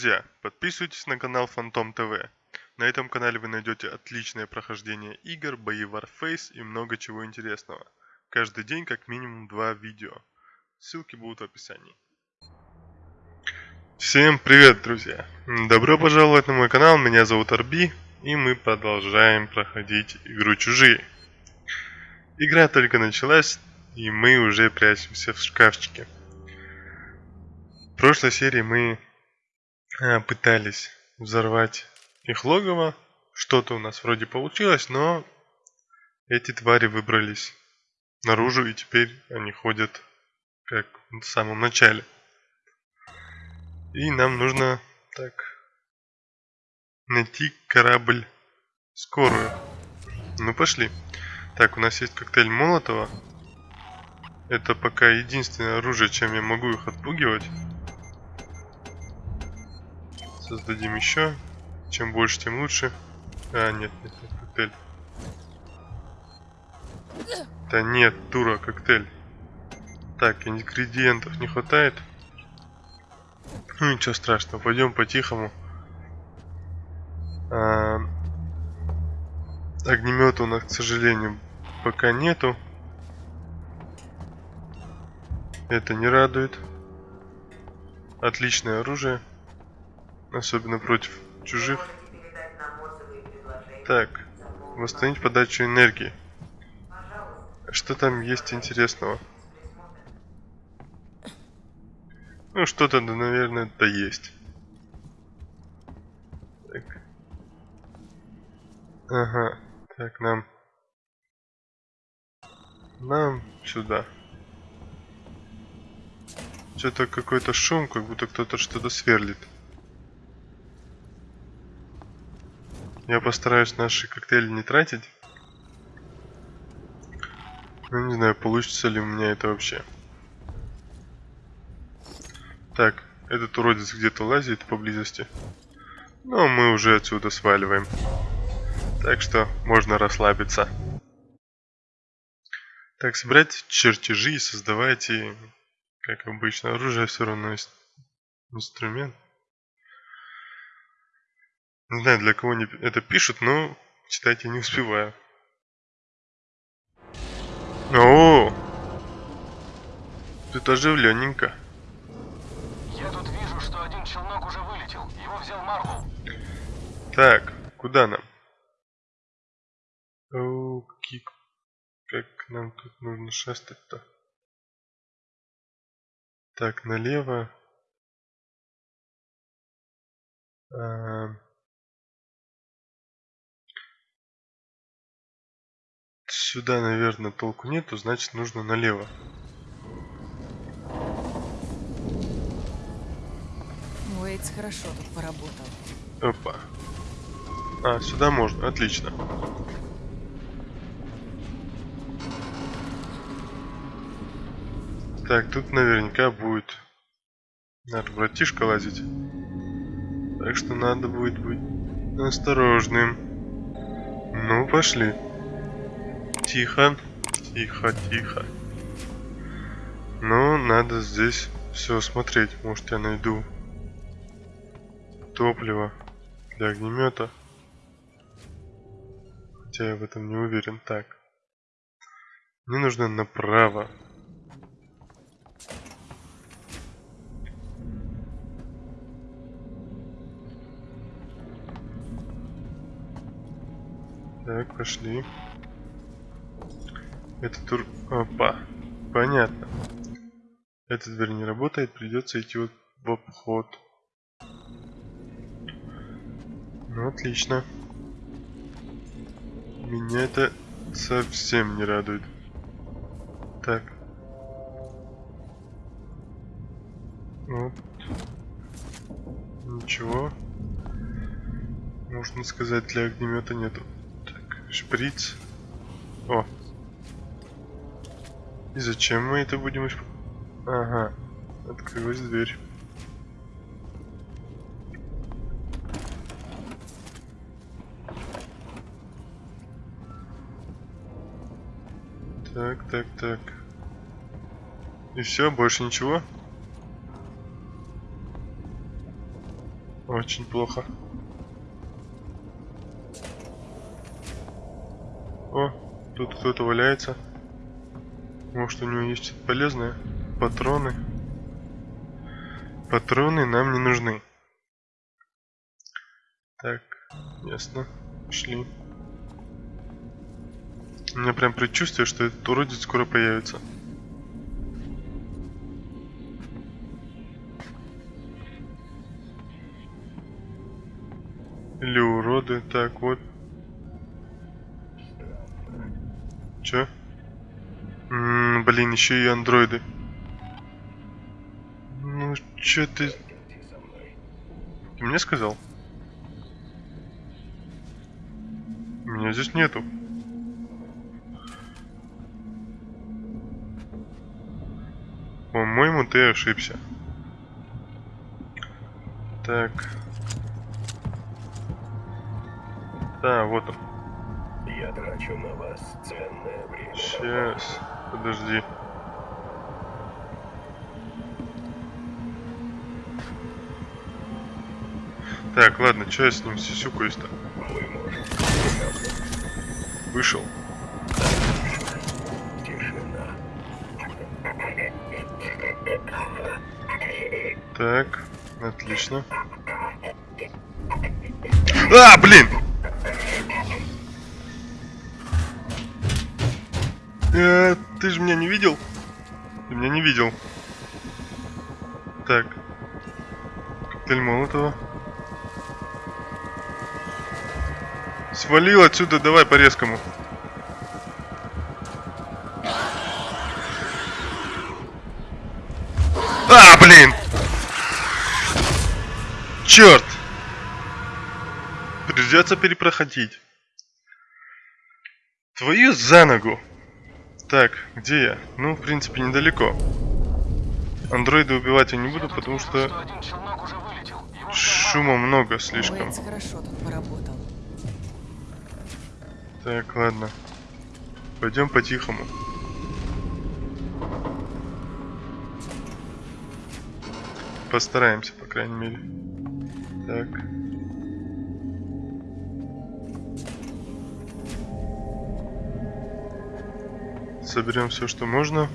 Друзья, подписывайтесь на канал Фантом ТВ. На этом канале вы найдете отличное прохождение игр, бои Warface и много чего интересного. Каждый день как минимум два видео. Ссылки будут в описании. Всем привет, друзья! Добро пожаловать на мой канал, меня зовут Арби, и мы продолжаем проходить игру Чужие. Игра только началась, и мы уже прячемся в шкафчике. В прошлой серии мы пытались взорвать их логово. Что-то у нас вроде получилось, но эти твари выбрались наружу, и теперь они ходят как в самом начале. И нам нужно так найти корабль скорую. Ну пошли. Так, у нас есть коктейль Молотова. Это пока единственное оружие, чем я могу их отпугивать. Создадим еще. Чем больше, тем лучше. А, нет, нет, нет, коктейль. Да нет, тура, коктейль. Так, ингредиентов не хватает. Ну ничего страшного, пойдем по-тихому. А, огнемета у нас, к сожалению, пока нету. Это не радует. Отличное оружие. Особенно против чужих. Так, восстановить подачу энергии. Что там есть интересного? Ну, что-то, да, наверное, да есть. Так. Ага. Так, нам... Нам сюда. Что-то какой-то шум, как будто кто-то что-то сверлит. Я постараюсь наши коктейли не тратить. Ну, не знаю, получится ли у меня это вообще. Так, этот уродец где-то лазит поблизости. Но мы уже отсюда сваливаем. Так что можно расслабиться. Так, собирать чертежи и создавайте, как обычно, оружие все равно инструмент. Не знаю, для кого они это пишут, но читать я не успеваю. О, тут оживленненько. Я тут вижу, что один челнок уже вылетел. Его взял Марвел. Так, куда нам? О, кик. Как нам тут нужно шастать-то? Так, налево. А... Сюда, наверное, толку нету, значит нужно налево. Уэйтс хорошо тут поработал. Опа. А, сюда можно, отлично. Так, тут наверняка будет наш братишка лазить. Так что надо будет быть осторожным. Ну, пошли. Тихо, тихо, тихо. Ну, надо здесь все смотреть. Может, я найду топливо для огнемета. Хотя я в этом не уверен. Так. Мне нужно направо. Так, пошли. Это тур... Опа. Понятно. Эта дверь не работает, придется идти вот в обход. Ну, отлично. Меня это совсем не радует. Так. Вот. Ничего. Можно сказать, для огнемета нету. Так, шприц. О, и зачем мы это будем исп... Ага, открылась дверь. Так, так, так. И все, больше ничего? Очень плохо. О, тут кто-то валяется. Может у него есть что-то полезное? Патроны. Патроны нам не нужны. Так, ясно. Пошли. У меня прям предчувствие, что этот уродец скоро появится. Или уроды. Так, вот. Чё? Блин, еще и андроиды. Ну, чё ты... Ты мне сказал? Меня здесь нету. По-моему, ты ошибся. Так. Да, вот он. Я трачу на вас ценное время. Сейчас. Подожди. Так, ладно, что я с ним сисюкаюсь-то? Вышел. Так, отлично. А, блин! Ты меня не видел. Так. Коктейль Молотова. Свалил отсюда, давай по резкому. А, блин! Черт! Придется перепроходить. Твою за ногу! Так, где я? Ну, в принципе, недалеко. Андроида убивать я не буду, потому что шума много слишком. Так, ладно. Пойдем по-тихому. Постараемся, по крайней мере. Так. Соберем все, что можно.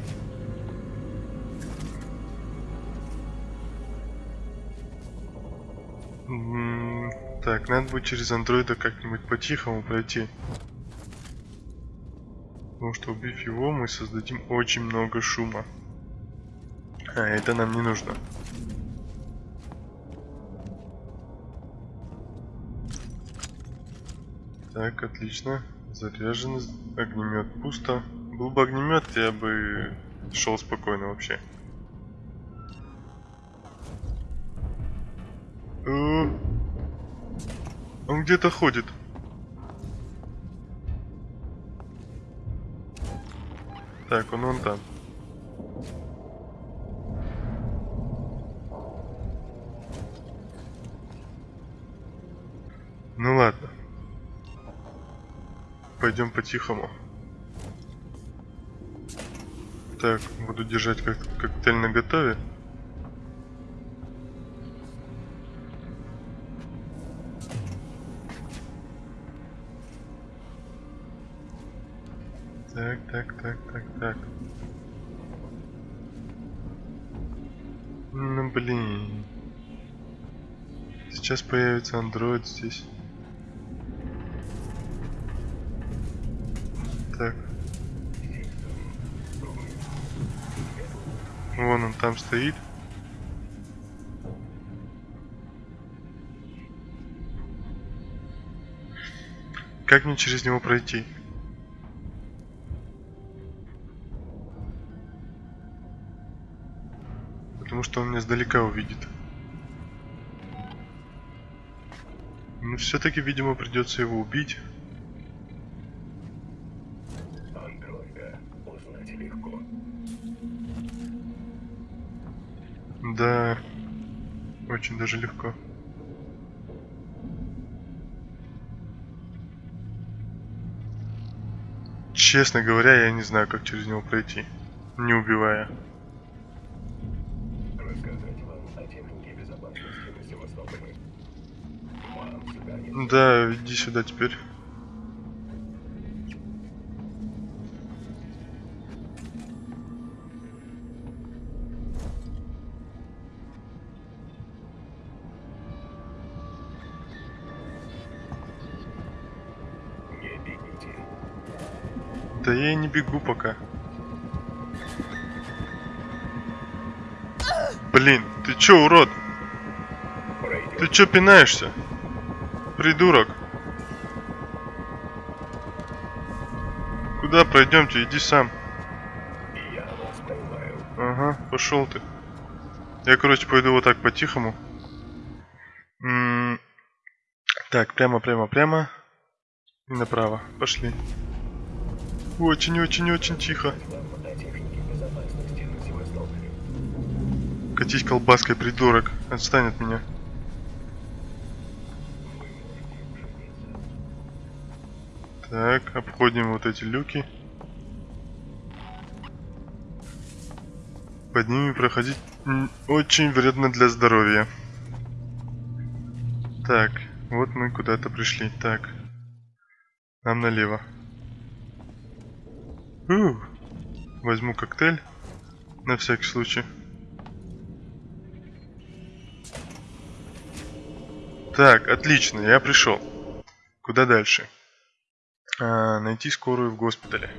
Так, надо будет через андроида как-нибудь по-тихому пройти. Потому что убив его, мы создадим очень много шума. А, это нам не нужно. Так, отлично. Заряжен. Огнемет пусто. Был бы огнемет, я бы шел спокойно вообще. Он где-то ходит. Так, он вон там. Ну ладно. Пойдем по-тихому. Так, буду держать как коктейль на готове. Так, так, так. Ну блин. Сейчас появится андроид здесь. Так. Вон он там стоит. Как мне через него пройти? Что он меня сдалека увидит. Ну, все-таки, видимо, придется его убить. Да, очень даже легко. Честно говоря, я не знаю, как через него пройти, не убивая. Рассказать вам о технике безопасности на Севастополе. Да, иди сюда теперь. Да я и не бегу пока. Блин, ты чё, урод? Ты чё пинаешься? Придурок. Куда пройдемте? Иди сам. Я вас. Ага, пошел ты. Я, короче, пойду вот так по-тихому. М, Так, прямо, прямо, прямо. И направо. Пошли. Очень-очень-очень тихо. Катись колбаской, придурок. Отстань от меня. Так, обходим вот эти люки. Под ними проходить очень вредно для здоровья. Так, вот мы куда-то пришли. Так, нам налево. У, возьму коктейль на всякий случай. Так, отлично, я пришел. Куда дальше? А, найти скорую в госпитале.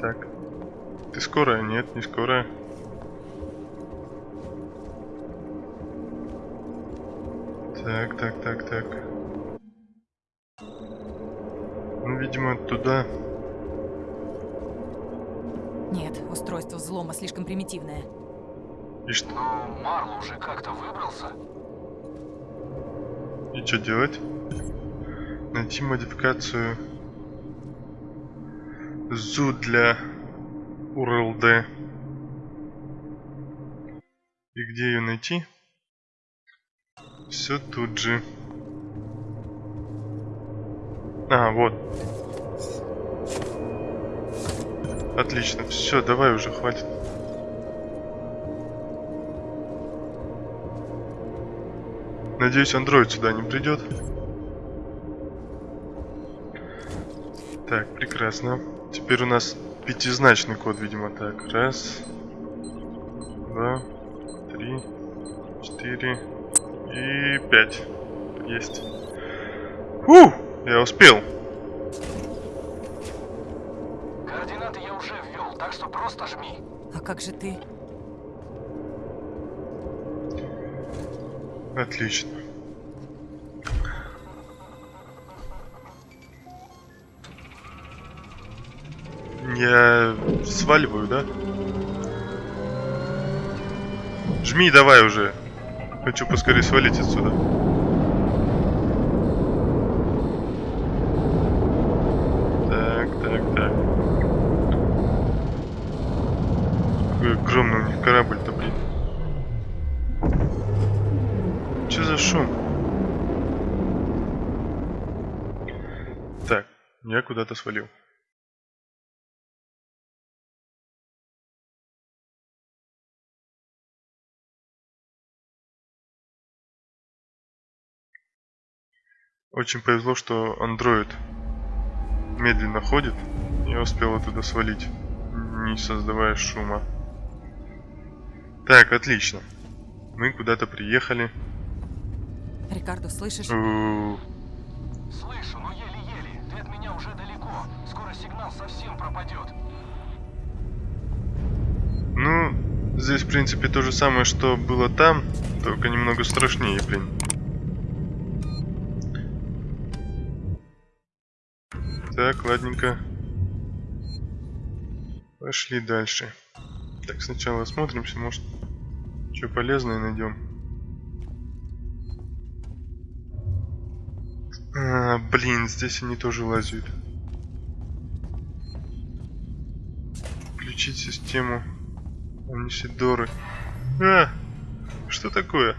Так. Ты скорая? Нет, не скорая. Так, так, так, так. Ну, видимо, туда. Нет, устройство взлома слишком примитивное. И что, Ну, Марл уже как-то выбрался. и что делать? Найти модификацию ЗУ для URLD. И где ее найти? Все тут же. А, вот. Отлично. Все, давай уже, хватит. Надеюсь, андроид сюда не придет. Так, прекрасно. Теперь у нас пятизначный код, видимо. Так, раз, два, три, четыре и пять. Есть. Фу! Я успел. Координаты я уже ввел, так что просто жми. А как же ты? Отлично. Я сваливаю, да? Жми давай уже. Хочу поскорее свалить отсюда. Так, так, так. Какой огромный у них корабль-то, блин. Что за шум? Так, я куда-то свалил. Очень повезло, что андроид медленно ходит. Я успел оттуда свалить, не создавая шума. Так, отлично. Мы куда-то приехали. Рикардо, слышишь? У, Слышу, но еле-еле. Ты от меня уже далеко. Скоро сигнал совсем пропадет. Ну, здесь, в принципе, то же самое, что было там, только немного страшнее, блин. Так, ладненько. Пошли дальше. Так, сначала осмотримся, может, что полезное найдем. А, блин, здесь они тоже лазят. Включить систему Амнисидоры. А! Что такое?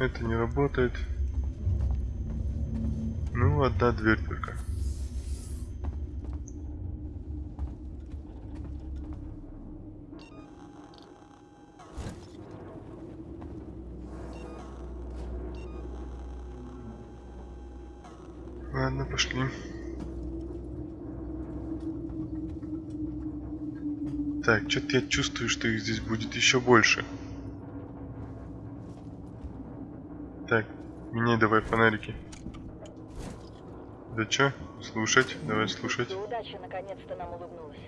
Это не работает. Ну, одна дверь только. Ладно, пошли. Так, что-то я чувствую, что их здесь будет еще больше. Так, меняй давай фонарики. Да чё? Слушать? Давай слушать. Удача наконец-то нам улыбнулась.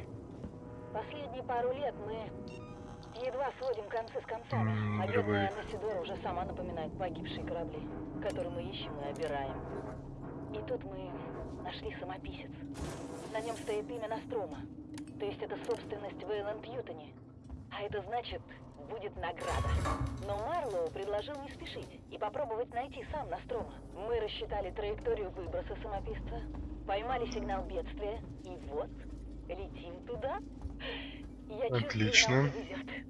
Последние пару лет мы едва сводим концы с концами. М, а бедная дорогой. Насидора уже сама напоминает погибшие корабли, которые мы ищем и обираем. И тут мы нашли самописец. На нем стоит имя Настрома. То есть это собственность Вейланд Пьютони. А это значит, будет награда. Но Марлоу предложил не спешить и попробовать найти сам Настрома. Мы рассчитали траекторию выброса самописца, поймали сигнал бедствия, и вот, летим туда. Я чувствую, Отлично. повезет.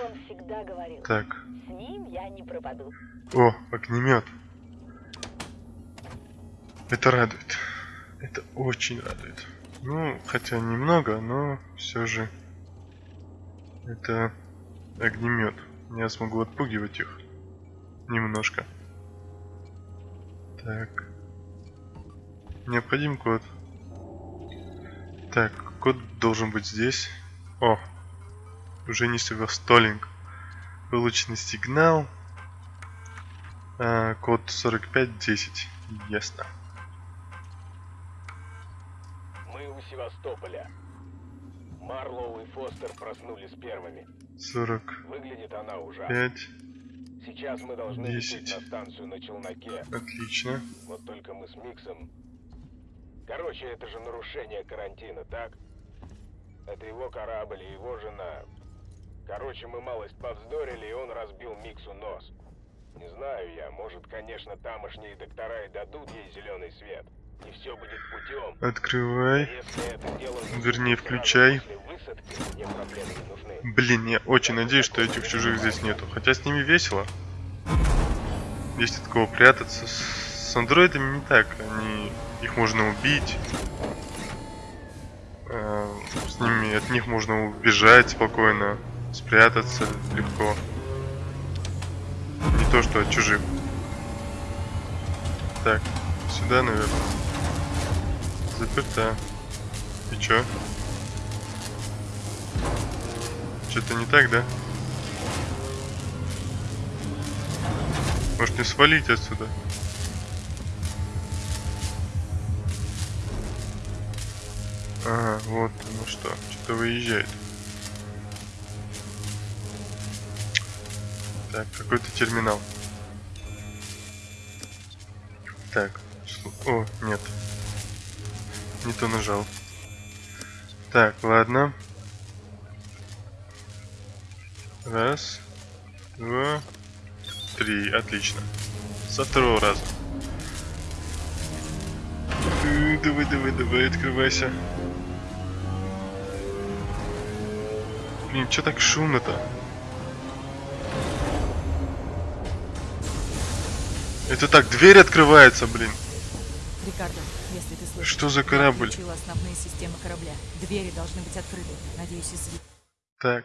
Он всегда говорил, Так. с ним я не пропаду. О, огнемет. Это радует. Это очень радует. Ну, хотя немного, но все же это огнемет. Я смогу отпугивать их немножко. Так. Необходим код. Так, код должен быть здесь. О, уже не Столинг. Полученный сигнал. А, код 4510. Ясно. Мы у Севастополя. Марлоу и Фостер проснулись первыми. 45. Выглядит она ужасно. Сейчас мы должны лететь Десять. на станцию на челноке. Отлично. Вот только мы с Миксом... Короче, это же нарушение карантина, так? Это его корабль и его жена. Короче, мы малость повздорили, и он разбил Миксу нос. Не знаю я, может, конечно, тамошние доктора и дадут ей зеленый свет. И все будет путем. Открывай. Дело Вернее, включай. Блин, я очень надеюсь, что этих чужих здесь нету. Хотя с ними весело. Есть от кого прятаться. С, андроидами не так. Они... Их можно убить. А, С ними... От них можно убежать спокойно. Спрятаться легко. Не то, что от чужих. Так, сюда, наверное. Заперта. И чё? Что-то не так, да? Может не свалить отсюда? Ага, вот ну что. Что-то выезжает. Так, какой-то терминал. Так, о, нет. Не то нажал. Так, ладно. Раз, два, три. Отлично. Со второго раза. Давай, давай, давай, открывайся. Блин, что так шумно-то? Это так, дверь открывается, блин. Рикардо, если ты слышишь... Что за я корабль? отключила основные системы корабля. Двери должны быть открыты. Надеюсь, из... Так.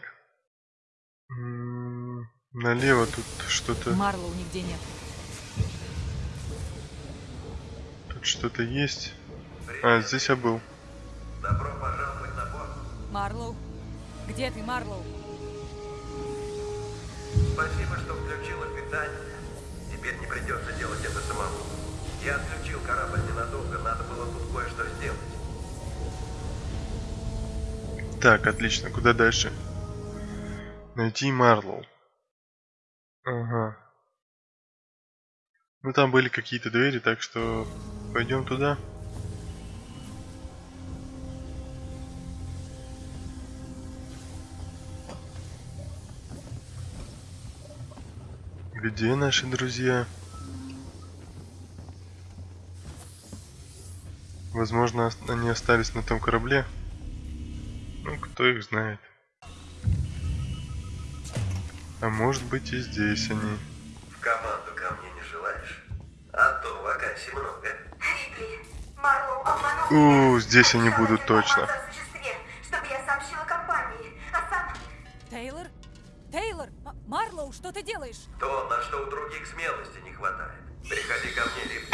М, Налево тут что-то... Марлоу нигде нет. Тут что-то есть. А, здесь я был. Добро пожаловать на борт. Марлоу? Где ты, Марлоу? Спасибо, что включила питание. Теперь не придется делать это самому. Я отключил корабль ненадолго, надо было тут кое-что сделать. Так, отлично. Куда дальше? Найти Марлоу. Ага. Ну там были какие-то двери, так что пойдем туда. Где наши друзья? Возможно, они остались на том корабле. Ну, кто их знает. А может быть и здесь они. В команду ко мне не желаешь? А то вакансий много. Они У, здесь они будут точно.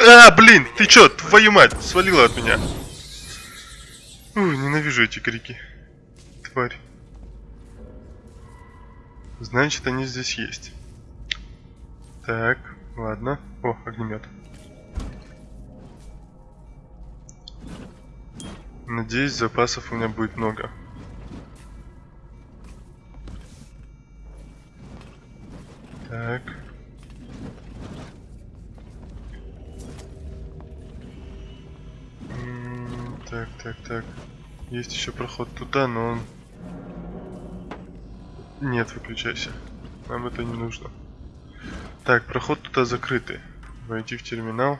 А, блин, ты чё, твою мать, свалила от меня. Ой, ненавижу эти крики. Тварь. Значит, они здесь есть. Так, ладно. О, огнемет. Надеюсь, запасов у меня будет много. Так. Есть еще проход туда, но он... Нет, выключайся. Нам это не нужно. Так, проход туда закрытый. Войти в терминал.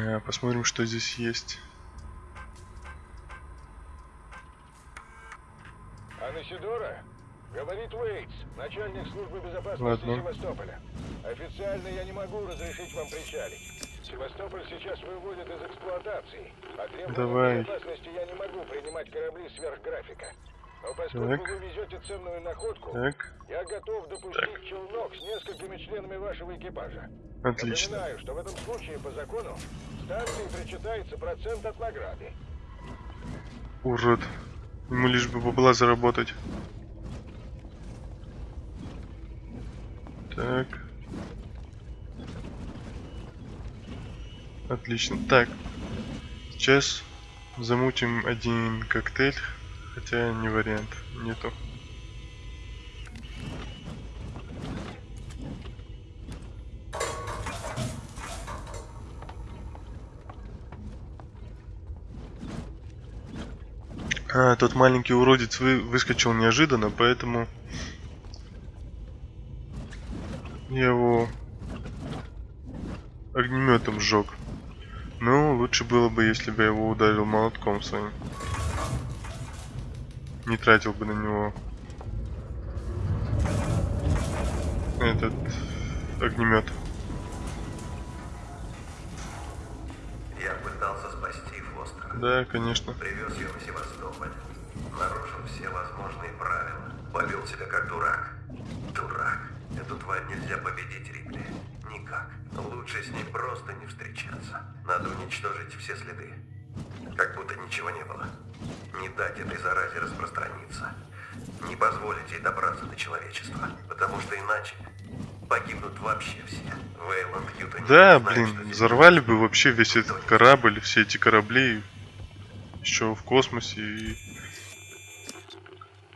А, Посмотрим, что здесь есть. Анасидора? Говорит Уэйтс, начальник службы безопасности Ладно. Севастополя. Официально я не могу разрешить вам причалить. Севастополь сейчас выводят из эксплуатации. По требованиям Давай. безопасности я не могу принимать корабли сверх графика. Но поскольку Так. вы везете ценную находку, Так, я готов допустить челнок с несколькими членами вашего экипажа. отлично. Напоминаю, что в этом случае по закону станции причитается процент от награды. Урод. Ему лишь бы бабла заработать. Так. Отлично. Так. Сейчас замутим один коктейль. Хотя не вариант. Нету. А, тот маленький уродец вы, выскочил неожиданно, поэтому я его огнеметом сжег. Ну, лучше было бы, если бы я его ударил молотком своим. Не тратил бы на него этот огнемет. Я пытался спасти Фостера. Да, конечно. Привез ее в Севастополь. Нарушил все возможные правила. Повел себя как дурак. Дурак. Эту тварь нельзя победить, Рипли. Никак. Лучше с ней просто не встречаться. Надо уничтожить все следы. Как будто ничего не было. Не дать этой заразе распространиться. Не позволить ей добраться до человечества. Потому что иначе погибнут вообще все. Вейланд Юта не Да, знает, блин, что взорвали бы вообще весь этот корабль, все эти корабли еще в космосе и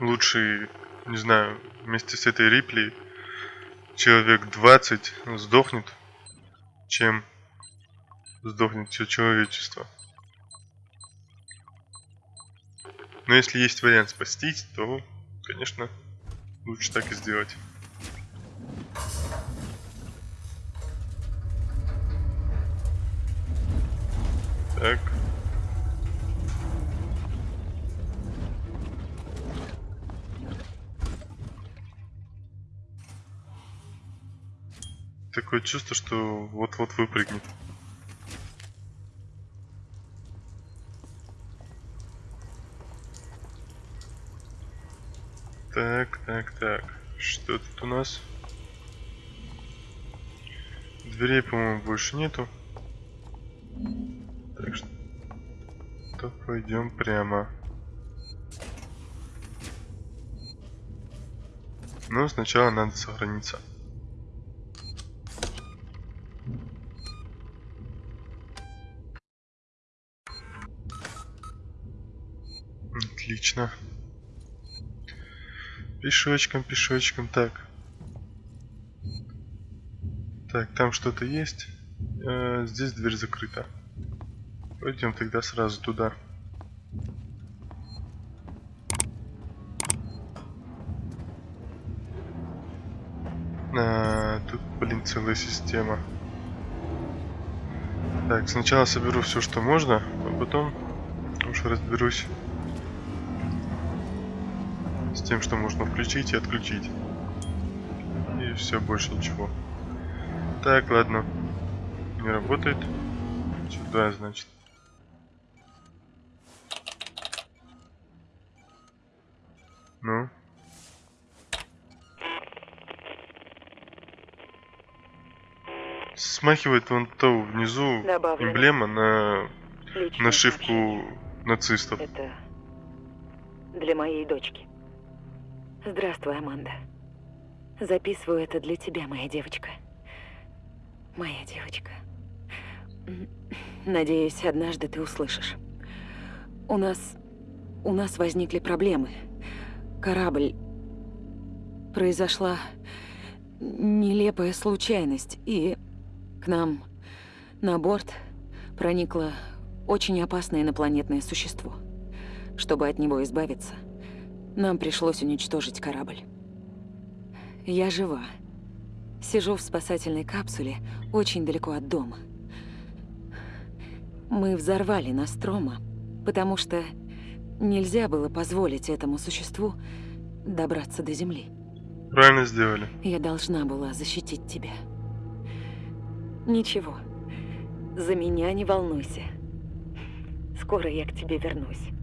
лучше, не знаю, вместе с этой Рипли человек 20 сдохнет, чем сдохнет все человечество. Но если есть вариант спастись, то, конечно, лучше так и сделать. Так. Такое чувство, что вот-вот выпрыгнет. Так, так, так. Что тут у нас? Дверей, по-моему, больше нету. Так что то пойдем прямо. Но сначала надо сохраниться. Отлично. Пешочком, пешочком, так. Так, там что-то есть. Э, здесь дверь закрыта. Пойдем тогда сразу туда. А, тут, блин, целая система. Так, сначала соберу все, что можно, а потом уж разберусь с тем, что можно включить и отключить. И все, больше ничего. Так, ладно. Не работает. Сюда, значит. Ну? Смахивает вон то внизу Добавлено. эмблема на Личное нашивку нацистов. Это для моей дочки. Здравствуй, Аманда. Записываю это для тебя, моя девочка. Моя девочка. Надеюсь, однажды ты услышишь. У нас... У нас возникли проблемы. Корабль... Произошла нелепая случайность, и к нам на борт проникло очень опасное инопланетное существо. Чтобы от него избавиться, нам пришлось уничтожить корабль. Я жива. Сижу в спасательной капсуле очень далеко от дома. Мы взорвали Настрома, потому что нельзя было позволить этому существу добраться до Земли. Правильно сделали. Я должна была защитить тебя. Ничего. За меня не волнуйся. Скоро я к тебе вернусь.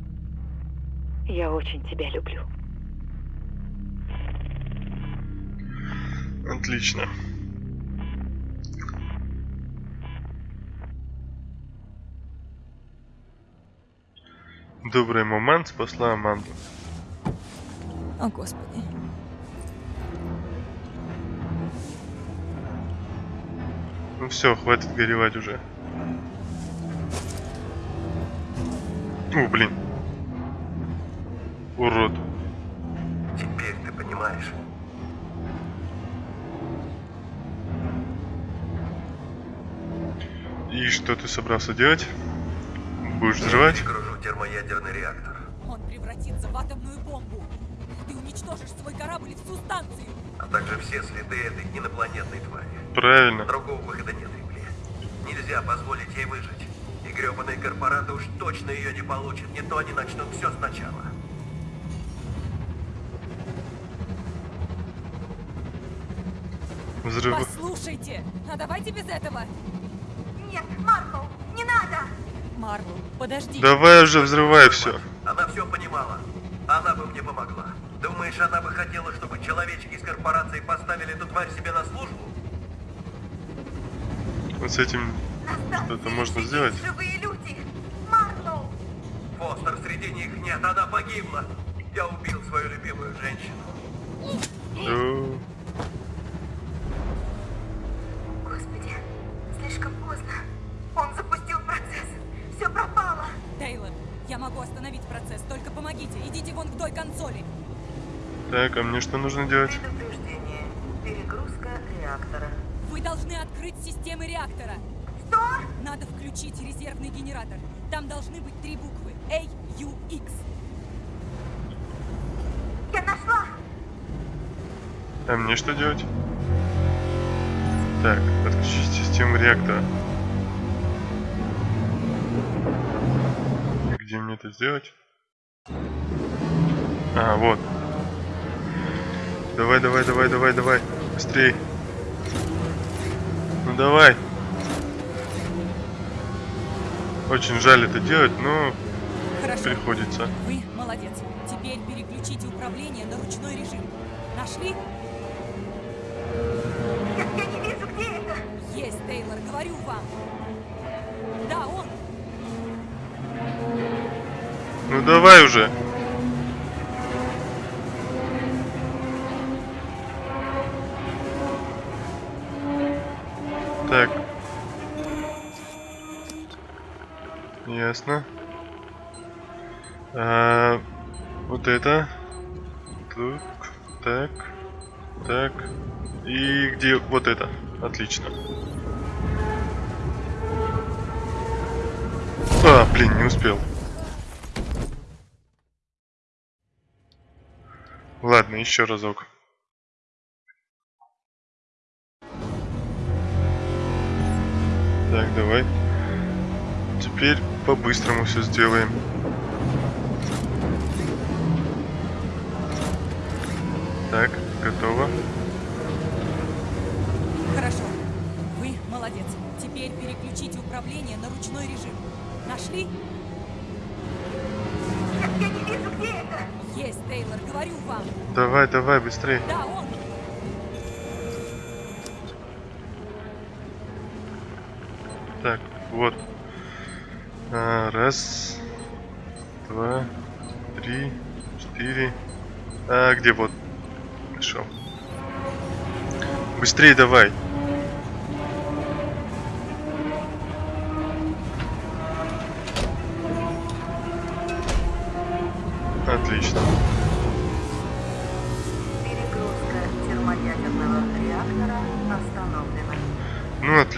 Я очень тебя люблю. Отлично. Добрый момент спасла Аманду. О, Господи. Ну все, хватит горевать уже. О, блин. Урод. Теперь ты понимаешь. И что ты собрался делать? Будешь взрывать? Перегружу термоядерный реактор. Он превратится в атомную бомбу. Ты уничтожишь свой корабль и всю станцию. А также все следы этой инопланетной твари. Правильно. Другого выхода нет, Рипли. Нельзя позволить ей выжить. И гребаные корпораты уж точно ее не получат. Не то они начнут все сначала. Взрыв. Послушайте, а давайте без этого. Нет, Маркл, не надо! Марвел, подожди. Давай уже взрывай все. Она все понимала. Она бы мне помогла. Думаешь, она бы хотела, чтобы человечки из корпорации поставили эту тварь себе на службу? Вот с этим что-то можно сделать. живые люди! Маркл! Фостер среди них нет, она погибла. Я убил свою любимую женщину. Так, а мне что нужно делать? Предупреждение. Перегрузка реактора. Вы должны открыть системы реактора. Что? Надо включить резервный генератор. Там должны быть три буквы. A, U, X. Я нашла! А мне что делать? Так, отключить систему реактора. Где мне это сделать? А, вот. Давай, давай, давай, давай, давай. Быстрей. Ну давай. Очень жаль это делать, но Хорошо. приходится. Вы молодец. Теперь переключите управление на ручной режим. Нашли? Я, я не вижу, где это. Есть, Тейлор, говорю вам. Да, он. Ну давай уже. Так. Ясно. А, вот это. Тут. Так. Так. И где вот это? Отлично. А, блин, не успел. Ладно, еще разок. Так, давай. Теперь по-быстрому все сделаем. Так, готово. Хорошо. Вы молодец. Теперь переключите управление на ручной режим. Нашли? Я, я не вижу, где это. Есть, Тейлор, говорю вам. Давай, давай, быстрее. Да, он. Так, вот. А, раз, два, три, четыре. А, где вот? Нашел. Быстрее давай.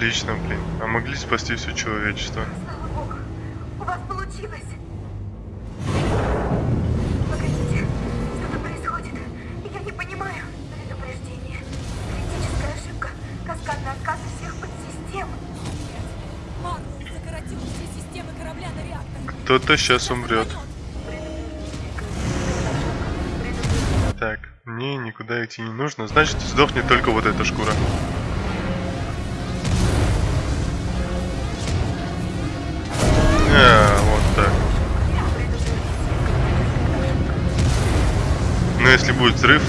Отлично, блин. А могли спасти все человечество. Слава богу, у вас получилось. Погодите, что-то происходит. Я не понимаю. Предупреждение. Критическая ошибка. Каскадный отказ всех подсистем. Марвел закоротил все системы корабля на реактор. Кто-то сейчас умрет. Так, мне никуда идти не нужно. Значит, сдохнет только вот эта шкура. Будет взрыв,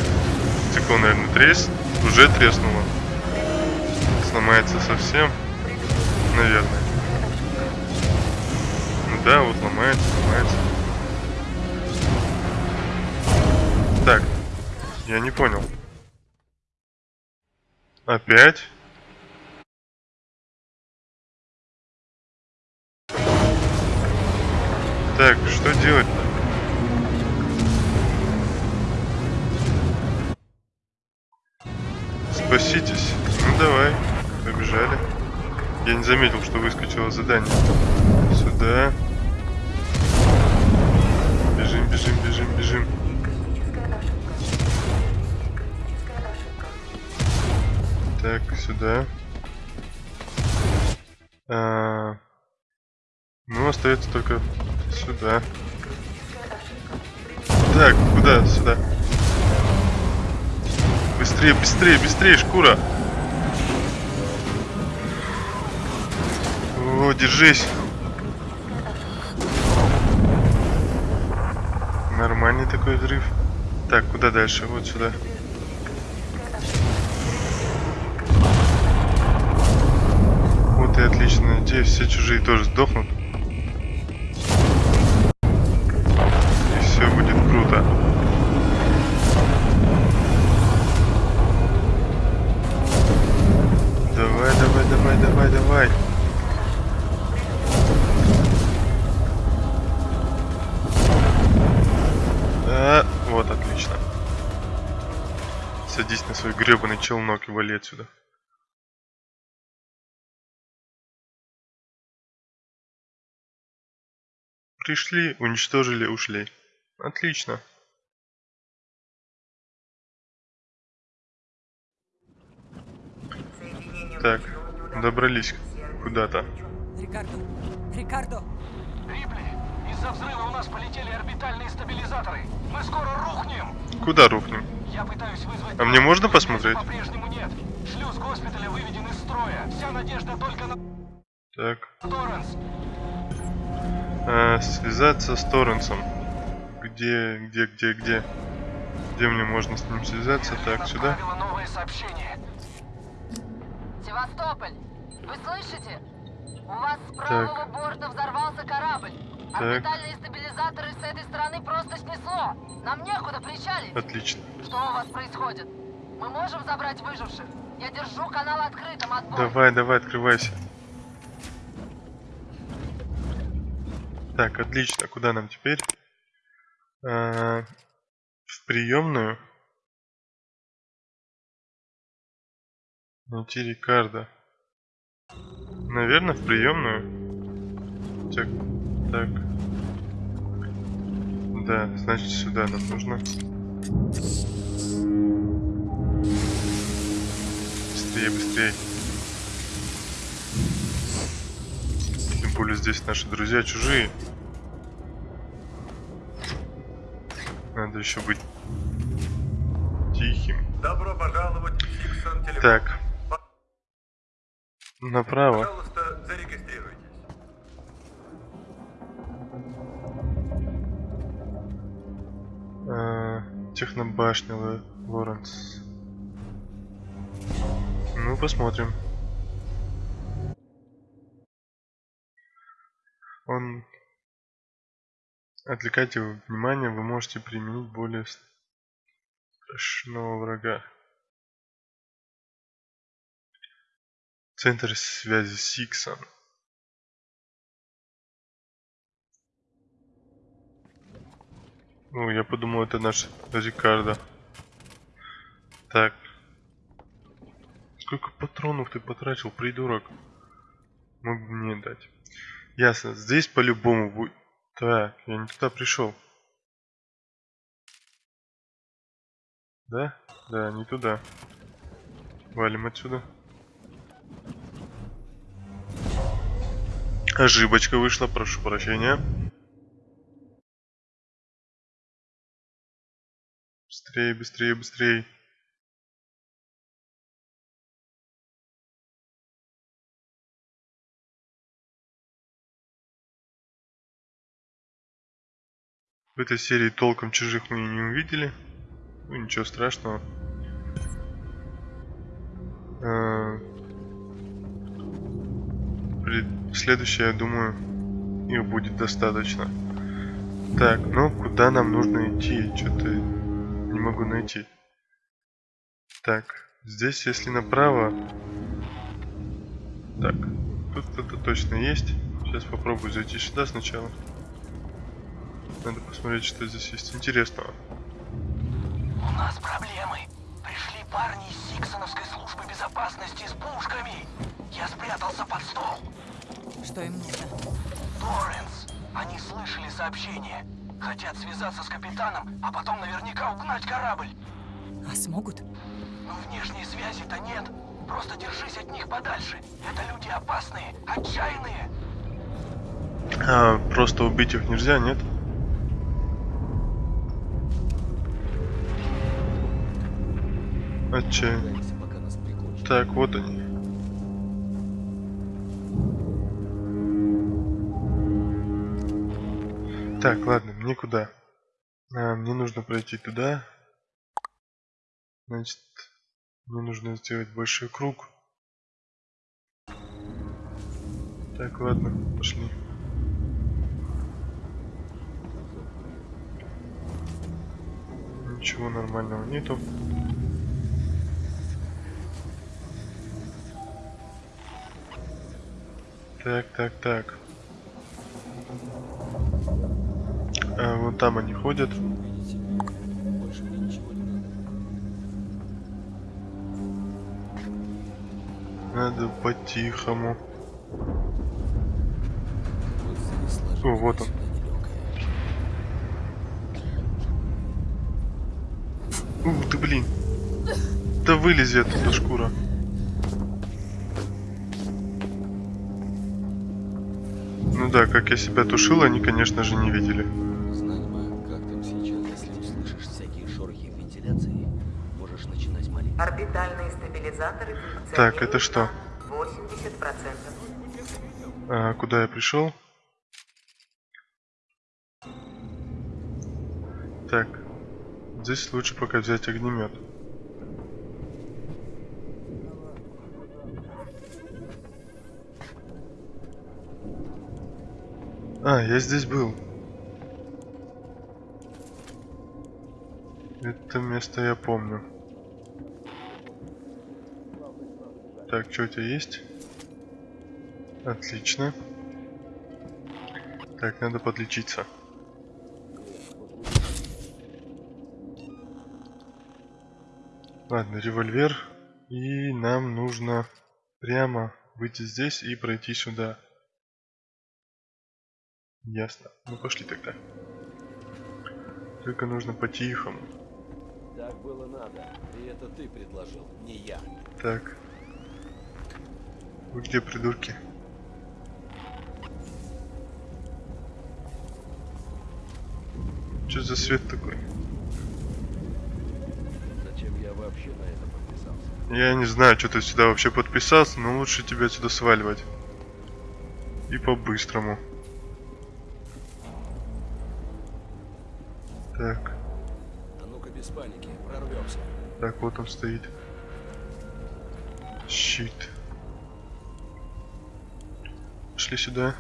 стекло, наверное, треснет. Уже треснуло. Сломается совсем. Наверное. Ну да, вот ломается, ломается. Так, я не понял. Опять? Так, что делать-то? Спаситесь. Ну давай, побежали. Я не заметил, что выскочило задание. Сюда. Бежим, бежим, бежим, бежим. Так, сюда. А, ну, остается только сюда. Так, куда? Сюда. Быстрее, быстрее, быстрее, шкура. О, держись. Нормальный такой взрыв. Так, куда дальше? Вот сюда. Вот и отлично. Надеюсь, все чужие тоже сдохнут. Гребаный челнок и вали отсюда. Пришли, уничтожили, ушли. Отлично. Так, добрались куда-то. Рикардо, Рикардо, из-за взрыва у нас полетели орбитальные стабилизаторы. Мы скоро рухнем. Куда рухнем? Я пытаюсь вызвать... А мне можно посмотреть? По-прежнему нет. Шлюз госпиталя выведен из строя. Вся надежда только на Так. Торренс. А, связаться с Торренсом. Где, где, где, где? Где мне можно с ним связаться? Так, сюда. Новое сообщение. Севастополь, вы слышите? У вас с правого борта взорвался корабль. Так. Орбитальные стабилизаторы с этой стороны просто снесло. Нам некуда причалить. Отлично. Что у вас происходит? Мы можем забрать выживших? Я держу канал открытым, отбой. Давай, давай, открывайся. Так, отлично. Куда нам теперь? А, в приемную. Найти Рикардо. Наверное, в приемную. Так, так. Да, значит сюда нам нужно. Быстрее, быстрее. Тем более здесь наши друзья чужие. Надо еще быть тихим. Добро пожаловать в Диксон Телефон. Так. Направо. Пожалуйста, зарегистрируйтесь. А, технобашня Ло- Лоренс. Ну, посмотрим. Он... Отвлекайте его внимание, вы можете применить более страшного врага. Центр связи с Иксом. Ну, я подумал, это наш Рикардо. Так. Сколько патронов ты потратил, придурок? Мог бы мне дать. Ясно, здесь по-любому будет... Так, я не туда пришел. Да? Да, не туда. Валим отсюда. Ошибочка вышла, прошу прощения. Быстрее, быстрее, быстрее. В этой серии толком чужих мы не увидели. Ну, ничего страшного. При- Следующее, я думаю, их будет достаточно. Так, ну куда нам нужно идти? Что-то не могу найти. Так, здесь если направо... Так, тут кто-то точно есть. Сейчас попробую зайти сюда сначала. Надо посмотреть, что здесь есть интересного. У нас проблемы. Пришли парни из Сиксоновской службы безопасности с пушками. Я спрятался под стол. Что им нужно? Торренс. Они слышали сообщение. Хотят связаться с капитаном, а потом наверняка угнать корабль. А смогут? Но внешней связи-то нет. Просто держись от них подальше. Это люди опасные, отчаянные. А, просто убить их нельзя, нет? Отчаянно. Так, вот они. Так, ладно, мне куда? А, мне нужно пройти туда. Значит, мне нужно сделать большой круг. Так, ладно, пошли. Ничего нормального нету. Так, так, так. Вон там они ходят. Надо по-тихому. О, вот он. Ух ты, блин. Да вылези оттуда шкура. Ну да, как я себя тушил, они, конечно же, не видели. Так, это что? на 80%. А, куда я пришел? Так. Здесь лучше пока взять огнемет. А, я здесь был. Это место я помню. Так, что у тебя есть? Отлично. Так, надо подлечиться. Ладно, револьвер. И нам нужно прямо выйти здесь и пройти сюда. Ясно. Ну пошли тогда. Только нужно по-тихому. Так было надо. И это ты предложил, не я. Так. Вы где, придурки? Что за свет такой? Зачем я вообще на это подписался? Я не знаю, что ты сюда вообще подписался, но лучше тебе отсюда сваливать. И по-быстрому. Так, А ну-ка без паники, прорвемся. так, вот он стоит. Щит. Пошли сюда.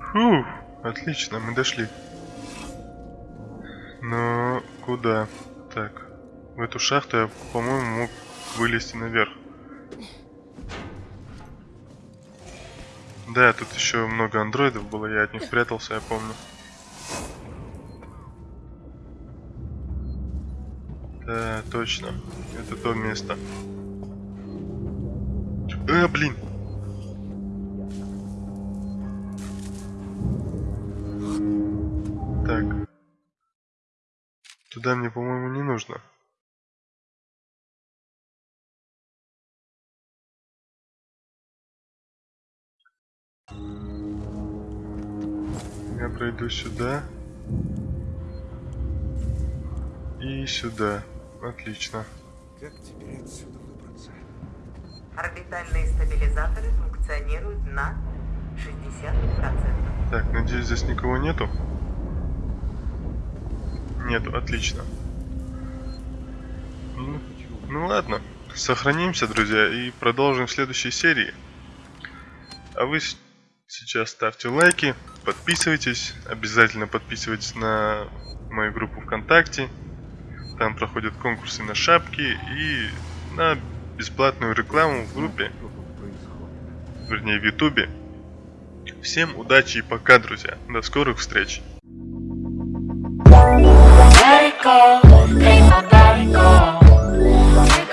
Фу, отлично, мы дошли. Но куда? Так, в эту шахту я, по-моему, мог вылезти наверх. Да, тут еще много андроидов было, я от них прятался, я помню. Да, точно. Это то место. Э, блин. Так. Туда мне, по-моему, не нужно. Я пройду сюда. И сюда. Отлично. Как теперь отсюда? Орбитальные стабилизаторы функционируют на 60%. Так, надеюсь, здесь никого нету. Нету, отлично. Ну, ну ладно, сохранимся, друзья, и продолжим в следующей серии. А вы сейчас ставьте лайки, подписывайтесь, обязательно подписывайтесь на мою группу ВКонтакте. Там проходят конкурсы на шапки и на бесплатную рекламу в группе, вернее в ютубе. Всем удачи и пока, друзья. До скорых встреч. Take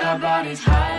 our bodies high.